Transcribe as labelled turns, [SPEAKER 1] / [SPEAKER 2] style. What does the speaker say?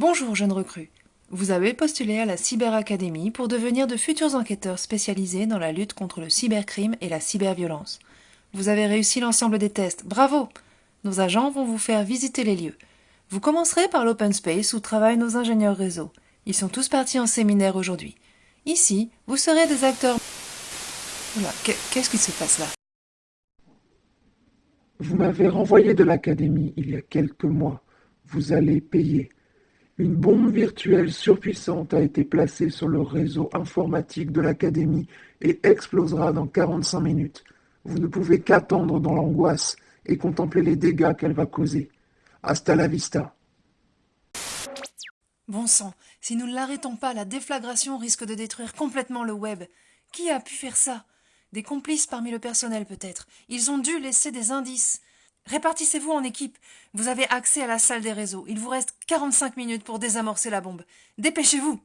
[SPEAKER 1] Bonjour, jeune recrue. Vous avez postulé à la Cyberacadémie pour devenir de futurs enquêteurs spécialisés dans la lutte contre le cybercrime et la cyberviolence. Vous avez réussi l'ensemble des tests. Bravo Nos agents vont vous faire visiter les lieux. Vous commencerez par l'open space où travaillent nos ingénieurs réseau. Ils sont tous partis en séminaire aujourd'hui. Ici, vous serez des acteurs. Qu'est-ce qui se passe là?
[SPEAKER 2] Vous m'avez renvoyé de l'académie il y a quelques mois. Vous allez payer. Une bombe virtuelle surpuissante a été placée sur le réseau informatique de l'académie et explosera dans 45 minutes. Vous ne pouvez qu'attendre dans l'angoisse et contempler les dégâts qu'elle va causer. Hasta la vista.
[SPEAKER 1] Bon sang, si nous ne l'arrêtons pas, la déflagration risque de détruire complètement le web. Qui a pu faire ça? Des complices parmi le personnel peut-être. Ils ont dû laisser des indices. Répartissez-vous en équipe. Vous avez accès à la salle des réseaux. Il vous reste 45 minutes pour désamorcer la bombe. Dépêchez-vous